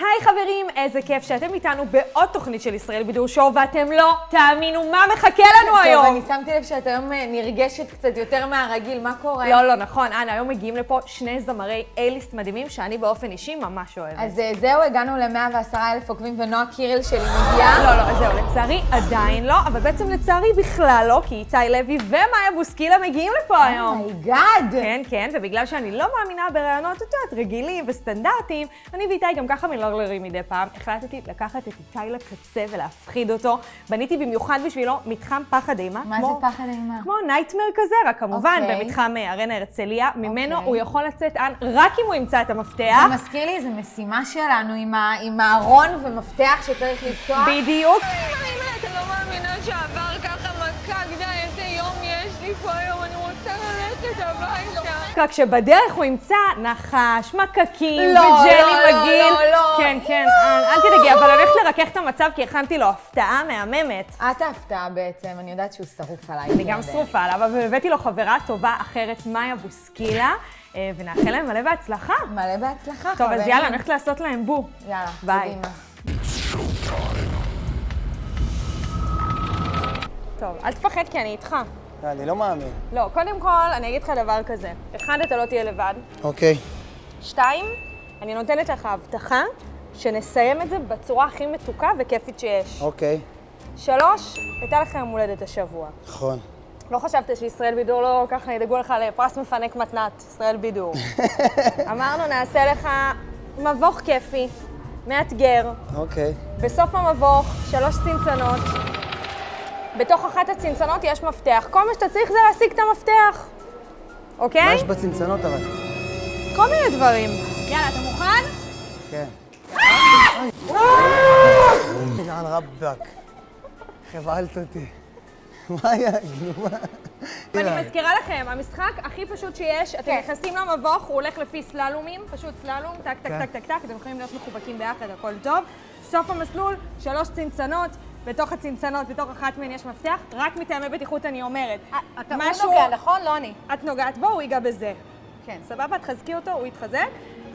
היי חברים, איזה כיף שאתם איתנו בעוד תוכנית של ישראל בידור Show, ואתם לא תאמינו מה מחכה לנו היום. טוב, אני שמתי לב שאת היום אה, נרגשת קצת יותר מהרגיל, מה קורה? לא, לא, נכון. אנה, היום מגיעים לפה שני זמרי A-list מדהימים, שאני באופן אישי ממש אוהבת. אז אה, זהו, הגענו ל-110 אלף עוקבים, ונועה קירל שלי מגיעה. לא, לא, זהו, לצערי עדיין לא, אבל בעצם לצערי בכלל לא, כי איתי לוי ומאיה בוסקילה מגיעים לפה היום. Oh my God! כן, כן, ובגלל שאני לא מאמינה ברעיונות, את יודעת, רגילים וסטנדרטיים, אני ואיתי גם ככה מלרלרים מדי פעם, החלטתי לקחת את איתי לקצה ולהפחיד אותו. בניתי במיוחד בשבילו מתחם פחד אימה. מה כמו- זה פחד אימה? כמו נייטמר כזה, רק כמובן אוקיי. במתחם אה, ארנה הרצליה. ממנו אוקיי. הוא יכול לצאת אן רק אם הוא ימצא את המפתח. זה מזכיר לי איזו משימה שלנו עם ה- עם הארון ומפתח שצריך לפתוח. בדיוק. רק שבדרך הוא ימצא נחש, מקקים לא, וג'לי לא, לא, מגעיל. לא, לא. כן, כן, אל אל תדאגי, אבל הולכת לרכך את המצב כי הכנתי לו הפתעה מהממת. את ההפתעה בעצם, אני יודעת שהוא שרוף עליי. אני גם שרופה עליו, אבל הבאתי לו חברה טובה אחרת, מאיה בוסקילה, אה, ונאחל להם מלא בהצלחה. מלא בהצלחה, טוב, אז. יאללה, אני הולכת לעשות להם בו. יאללה, ביי. טוב, אל תפחד כי אני איתך. אני לא מאמין. לא, קודם כל, אני אגיד לך דבר כזה. אחד, אתה לא תהיה לבד. אוקיי. שתיים, אני נותנת לך הבטחה שנסיים את זה בצורה הכי מתוקה וכיפית שיש. אוקיי. שלוש, הייתה לך יום הולדת השבוע. נכון. לא חשבת שישראל בידור לא ככה ידאגו לך לפרס מפנק מתנת, ישראל בידור. אמרנו, נעשה לך מבוך כיפי, מאתגר. אוקיי. בסוף המבוך, שלוש צנצנות. בתוך אחת הצנצנות יש מפתח. כל מה שאתה צריך זה להשיג את המפתח, מה אוקיי? יש בצנצנות אבל? כל מיני דברים. יאללה, אתה מוכן? כן. יאללה רבאק. חבלת אותי. מה היה? ואני מזכירה לכם, המשחק הכי פשוט שיש, אתם נכנסים למבוך, הוא הולך לפי סללומים, פשוט סללום, טק, טק, כן. טק, טק, טק, אתם יכולים להיות מחובקים ביחד, הכל טוב. סוף המסלול, שלוש צנצנות, בתוך הצנצנות, בתוך אחת מהן יש מפתח, רק מטעמי בטיחות אני אומרת. אתה משהו- הוא נוגע, נכון? לא אני. את נוגעת בו, הוא ייגע בזה. כן. סבבה? תחזקי אותו, הוא יתחזק.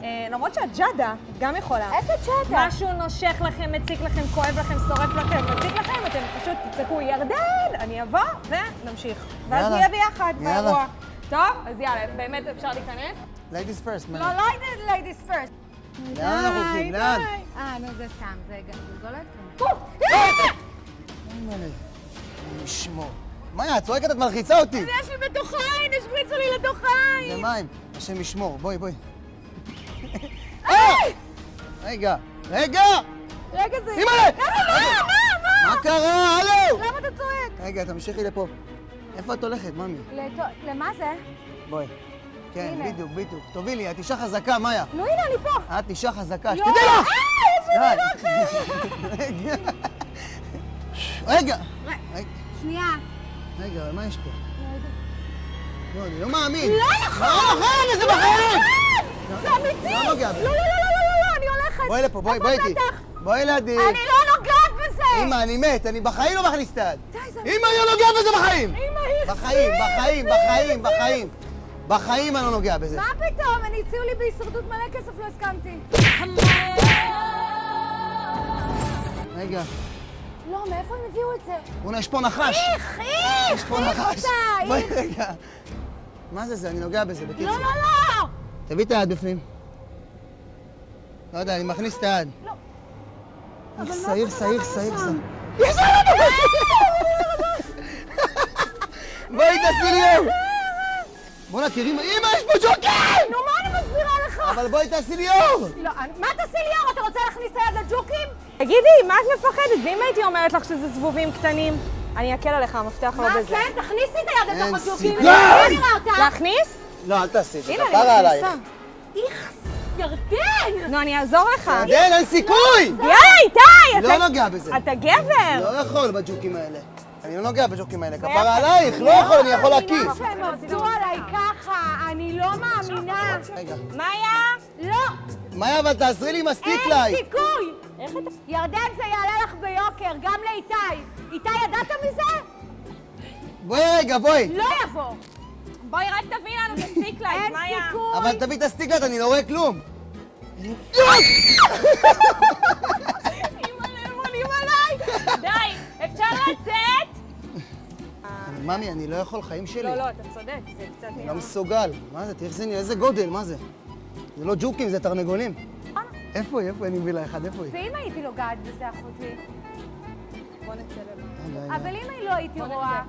אה, למרות שאת ג'אדה, את גם יכולה. איזה צ'אטה? משהו נושך לכם, מציק לכם, כואב לכם, שורף לכם, מציק לכם, אתם פשוט תצעקו ירדן, אני אבוא, ונמשיך. ואז. נהיה ביחד. באירוע. טוב? אז יאללה, באמת אפשר להיכנס? ladies first, מה? לא, לא ladies first. לאן אנחנו הולכים? לאן? אה, נו, זה סתם, זה גולגולת? אימא'לה. נשמור. מאיה, את צועקת, את מלחיצה אותי. יש לי בתוך העין, השמיצו לי לתוך העין. זה מים. השם ישמור. בואי, בואי. אה! רגע. רגע! רגע, זה... אימא'לה! מה? מה? מה קרה? הלו! למה אתה צועק? רגע, תמשיכי לפה. איפה את הולכת, ממי? לת- למה זה? בואי. כן. בדיוק, בדיוק. תובילי, את אישה חזקה, מאיה. נו, הנה, אני פה. את אישה חזקה, לא. שתדעי לך! אה, יש לי די. רגע. רגע. שנייה. רגע, מה יש פה? לא, אני לא מאמין. לא נכון! לא נכון, איזה בחיים! זה אמיתי! לא נוגע בזה. לא, לא, לא, לא, לא, לא, אני הולכת. בואי לפה, בואי, בואי איתי. בואי לידי. אני לא נוגעת בזה! אמא, אני מת, אני בחיים לא מכניס את היד. אמא, אני לא נוגע בזה בחיים! בחיים, בחיים, בחיים, בחיים. בחיים אני לא נוגע בזה. מה פתאום? אני הציעו לי בהישרדות מלא כסף, לא הסכמתי. רגע, לא, מאיפה הם הביאו את זה? בוא'נה, יש פה נחש. איך, איך! יש פה איך נחש. בואי? רגע. מה זה זה? אני נוגע בזה, בקיצור. לא, לא, לא! תביא את היד בפנים. לא יודע, אני מכניס את היד. לא. איך שעיר, שעיר, שעיר? שעיר. יש לנו! בואי, תעשי לי יום! בוא'נה, תראי מה... אמא, יש פה ג'וקר! נו, מה אני מסבירה לך? אבל בואי תעשי לי אור! לא, אני- מה תעשי לי אור? אתה רוצה להכניס את היד לג'וקים? תגידי, מה את מפחדת? ואם הייתי אומרת לך שזה זבובים קטנים? אני אקל עליך, המפתח לא מה בזה. כן? תכניסי את היד אין לתוך הג'וקים. סיכוי. נראה אותה. להכניס? לא, אל תעשי את זה, כפרה עלייך. איך, ירדן! נו, אני אעזור לך. ירדן, אין סיכוי! יאללה, איתי! לא נוגע בזה. אתה גבר! לא יכול בג'וקים האלה. אני לא נוגע בג'וקים האלה, כפרה עלייך, לא יכול, אני יכול להקיש. מאמינה שהם עבדו עליי ככה, אני לא מאמינה. רגע. מאיה? לא, מאיה, אבל תעזרי לי עם הסטיק אין. סיכוי! ירדן, זה יעלה לך ביוקר, גם לאיתי. איתי, ידעת מזה? בואי רגע, בואי. לא יבוא. בואי רק תביא לנו את הסטיק לייט, אין מאיה. סיכוי. אבל תביא את הסטיק לייט, אני לא רואה כלום. אימא'לה, הם עולים עליי! די, אפשר לצאת? ממי, אני לא יכול, חיים שלי. לא, לא, אתה צודק, זה קצת אני נראה. לא מסוגל. מה זה, תראה איזה גודל, מה זה? זה לא ג'וקים, זה תרנגולים. איפה היא? איפה היא? אני מביא לה אחד, איפה היא? ואם הייתי נוגעת בזה, אחותי? בוא נצלם. רגע, רגע. אבל אם אני לא הייתי רואה,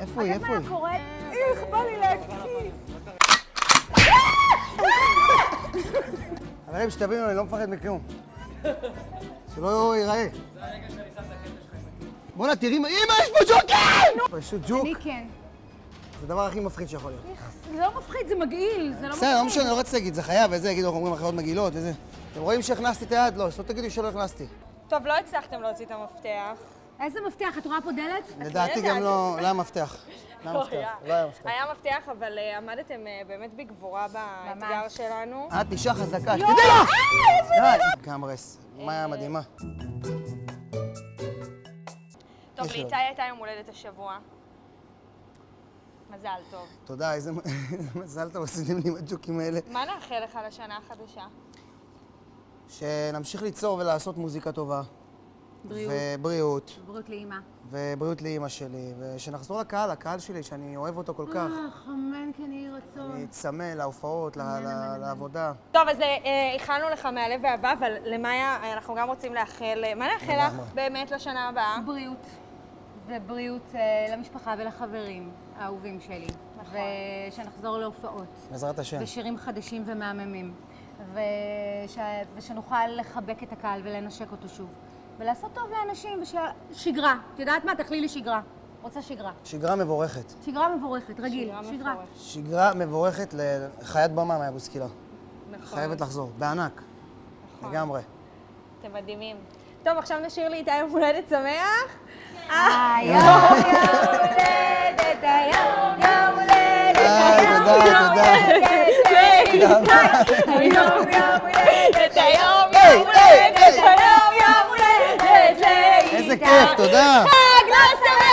איפה היא? איפה מה היה היא? קורה? איך בא לי להקיא. חברים, שתבינו, אני לא מפחד מכלום. שלא ייראה. בואנה, תראי, מה- אמא, יש פה ג'וקים! פשוט ג'וק. אני כן. זה הדבר הכי מפחיד שיכול להיות. זה לא מפחיד, זה מגעיל, זה לא בסדר, לא משנה, לא רציתי להגיד, זה חייב, וזה, יגידו, אנחנו אומרים אחיות מגעילות וזה. אתם רואים שהכנסתי את היד? לא, שלא תגידו שלא הכנסתי. טוב, לא הצלחתם להוציא את המפתח. איזה מפתח, את רואה פה דלת? לדעתי גם לא, לא היה מפתח. לא היה לא מפתח, היה. לא היה מפתח. היה מפתח, אבל אה, עמדתם אה, באמת בגבורה באתגר שלנו. את אישה חזקה, שתדעי לך! די, גמרס, מאיה מדהימה. טוב, לאיתי הייתה יום הולדת השבוע. מזל טוב. תודה, איזה מזל טוב עשיתם לי עם הג'וקים האלה. מה נאחל לך לשנה החדשה? שנמשיך ליצור ולעשות מוזיקה טובה. בריאות. ובריאות. בריאות לאימא. ובריאות לאימא שלי, ושנחזור לקהל, לקהל שלי, שאני אוהב אותו כל כך. אך, אמן כן יהי רצון. אני צמא לעופות, ל- ל- לעבודה. טוב, אז אה, אה, איחלנו לך מהלב ואהבה, אבל למאיה אה, אנחנו גם רוצים לאחל... אה, מה נאחל לך. באמת לשנה הבאה? בריאות. ובריאות אה, למשפחה ולחברים האהובים שלי. נכון. ושנחזור להופעות. בעזרת השם. ושירים חדשים ומהממים. וש... ושנוכל לחבק את הקהל ולנשק אותו שוב. ולעשות טוב לאנשים, וש... שגרה. את יודעת מה? תאכלי לי שגרה. רוצה שגרה. שגרה מבורכת. שגרה מבורכת, רגיל. שגרה שגרה. שגרה מבורכת לחיית במה מהבוסקילה. נכון. חייבת לחזור, בענק. נכון. לגמרי. אתם מדהימים. טוב, עכשיו נשאיר לי איתי יום הולדת שמח. היום יום הולדת, היום יום הולדת, היי, תודה, תודה. היום יום הולדת, היום היי, יום היי, הולדת, היום יום הולדת לאיתי. איזה כיף, תודה. חג לא שמח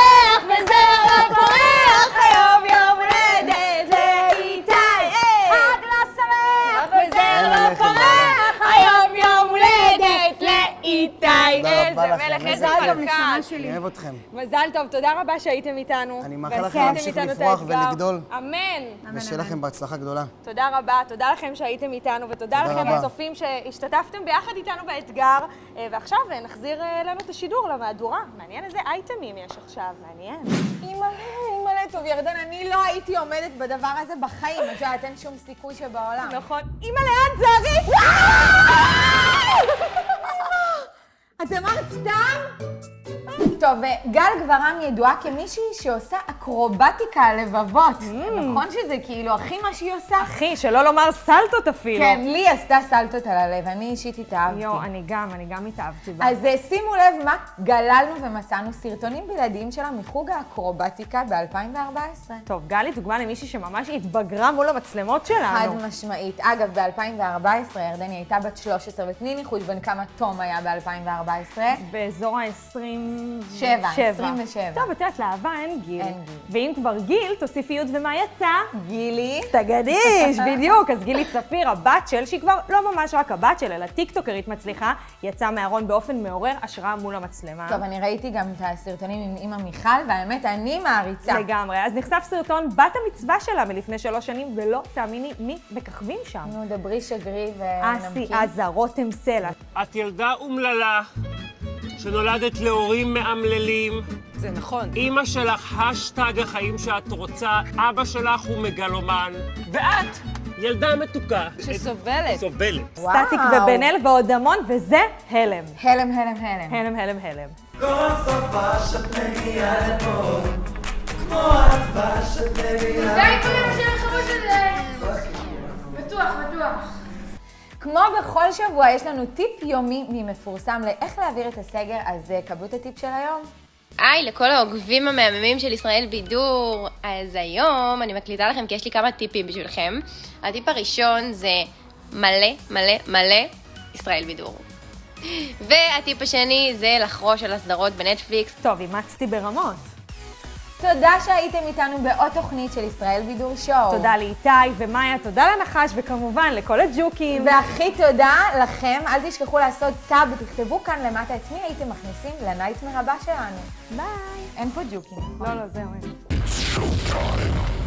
כיף. גם נשמה. שלי. אני אוהב אתכם. מזל טוב, תודה רבה שהייתם איתנו. אני מאחל לכם להמשיך את לפרוח. ולגדול. אמן. ושיהיה לכם בהצלחה גדולה. תודה רבה, תודה לכם שהייתם איתנו, ותודה תודה לכם. הצופים שהשתתפתם ביחד איתנו באתגר. אה, ועכשיו אה, נחזיר אה, לנו את השידור למהדורה. מעניין איזה אייטמים יש עכשיו, מעניין. אימא'לה, אימא'לה, טוב, ירדן, אני לא הייתי עומדת בדבר הזה בחיים. את יודעת, אין שום סיכוי שבעולם. נכון. אימא לאן זרי! טוב, גל גברם ידועה כמישהי שעושה אקרובטיקה לבבות. נכון שזה כאילו הכי מה שהיא עושה? אחי, שלא לומר סלטות אפילו. כן, לי עשתה סלטות על הלב, אני אישית התאהבתי. יואו, אני גם, אני גם התאהבתי בה. אז אה, שימו לב מה גללנו ומצאנו סרטונים בלעדיים שלה מחוג האקרובטיקה ב-2014. טוב, גלי דוגמה למישהי שממש התבגרה מול המצלמות חד שלנו. משמעית. אגב, ב-2014 ירדני הייתה בת 13, ותני ניחוש בין כמה תום היה ב-2014. באזור ה-27. שבע, 27. טוב, את יודעת, לאהבה אין גיל. אין גיל. ואם כבר גיל, תוסיפי י' ומה יצא? גילי. תגדיש, בדיוק. אז גילי צפיר, הבת של, שהיא כבר לא ממש רק הבת של, אלא טיקטוקרית מצליחה, יצאה מהארון באופן מעורר השראה מול המצלמה. טוב, אני ראיתי גם את הסרטונים עם אימא מיכל, והאמת, אני מעריצה. לגמרי. אז נחשף סרטון בת המצווה שלה מלפני שלוש שנים, ולא תאמיני מי מככבים שם. נו, דברי שגרי אסי ונמקים. עזה, רותם סלע. את ילדה אומללה, שנולדת להורים מאמללים. זה נכון. אימא שלך השטג החיים שאת רוצה, אבא שלך הוא מגלומן, ואת ילדה מתוקה. שסובלת. סובלת. סטטיק ובן אל ועוד המון, וזה הלם. הלם, הלם, הלם. הלם, הלם, הלם. כמו בכל שבוע, יש לנו טיפ יומי ממפורסם לאיך להעביר את הסגר, אז קבלו את הטיפ של היום. היי לכל העוקבים המהממים של ישראל בידור. אז היום אני מקליטה לכם כי יש לי כמה טיפים בשבילכם. הטיפ הראשון זה מלא מלא מלא ישראל בידור. והטיפ השני זה לחרוש על הסדרות בנטפליקס. טוב, אימצתי ברמות. תודה שהייתם איתנו בעוד תוכנית של ישראל בידור שואו. תודה לאיתי ומאיה, תודה לנחש, וכמובן לכל הג'וקים. והכי תודה לכם, אל תשכחו לעשות סאב ותכתבו כאן למטה את מי הייתם מכניסים לנייטמר הבא שלנו. ביי. אין פה ג'וקים. לא, לא, זהו, אין.